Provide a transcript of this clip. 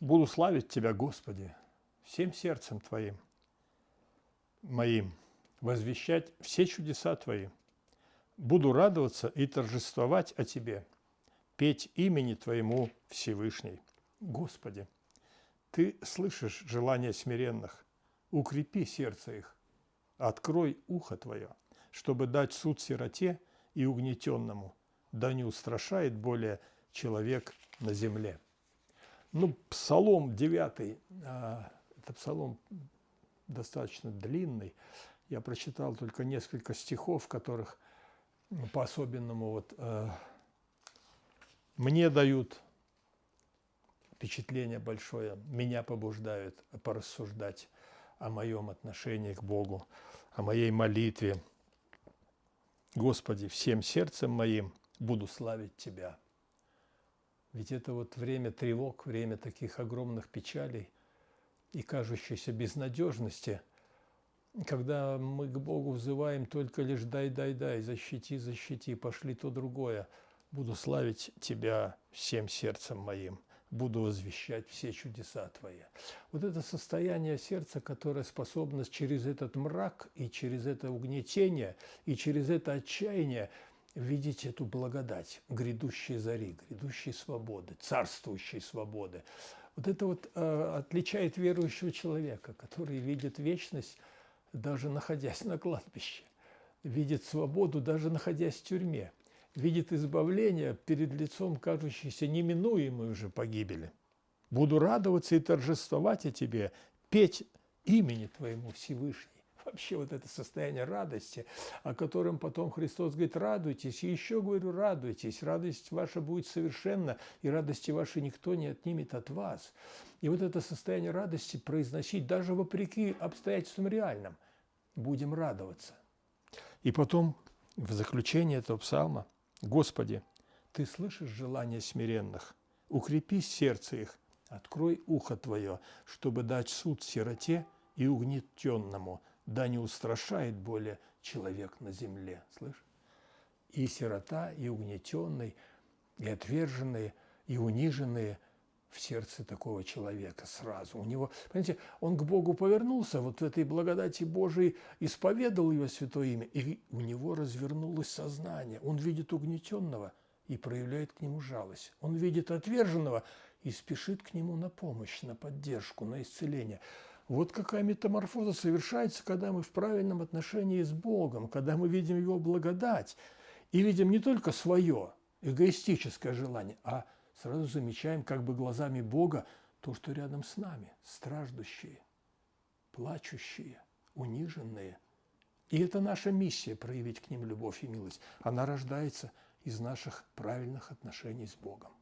Буду славить Тебя, Господи, всем сердцем Твоим, моим, возвещать все чудеса Твои. Буду радоваться и торжествовать о Тебе, петь имени Твоему Всевышний. Господи, Ты слышишь желания смиренных, укрепи сердце их, открой ухо Твое, чтобы дать суд сироте и угнетенному, да не устрашает более человек на земле. Ну, Псалом 9, а, это Псалом достаточно длинный. Я прочитал только несколько стихов, которых ну, по-особенному вот, э, мне дают впечатление большое, меня побуждают порассуждать о моем отношении к Богу, о моей молитве. Господи, всем сердцем моим буду славить Тебя. Ведь это вот время тревог, время таких огромных печалей и кажущейся безнадежности, когда мы к Богу взываем только лишь «дай, дай, дай, защити, защити, пошли то другое». Буду славить Тебя всем сердцем моим, буду возвещать все чудеса Твои. Вот это состояние сердца, которое способно через этот мрак и через это угнетение и через это отчаяние видеть эту благодать грядущей зари, грядущей свободы, царствующей свободы. Вот это вот э, отличает верующего человека, который видит вечность, даже находясь на кладбище, видит свободу, даже находясь в тюрьме, видит избавление перед лицом кажущейся неминуемой уже погибели. Буду радоваться и торжествовать о Тебе, петь имени Твоему Всевышний вообще вот это состояние радости, о котором потом Христос говорит, радуйтесь, и еще говорю, радуйтесь, радость ваша будет совершенна, и радости вашей никто не отнимет от вас. И вот это состояние радости произносить даже вопреки обстоятельствам реальным, будем радоваться. И потом в заключение этого псалма, Господи, Ты слышишь желания смиренных, укрепи сердце их, открой ухо Твое, чтобы дать суд сироте и угнетенному, да не устрашает более человек на земле. Слышь? И сирота, и угнетенный, и отверженные, и униженные в сердце такого человека сразу. У него, понимаете, он к Богу повернулся, вот в этой благодати Божией исповедал его святое имя, и у него развернулось сознание. Он видит угнетенного и проявляет к нему жалость. Он видит отверженного и спешит к нему на помощь, на поддержку, на исцеление. Вот какая метаморфоза совершается, когда мы в правильном отношении с Богом, когда мы видим Его благодать и видим не только свое эгоистическое желание, а сразу замечаем как бы глазами Бога то, что рядом с нами, страждущие, плачущие, униженные. И это наша миссия – проявить к ним любовь и милость. Она рождается из наших правильных отношений с Богом.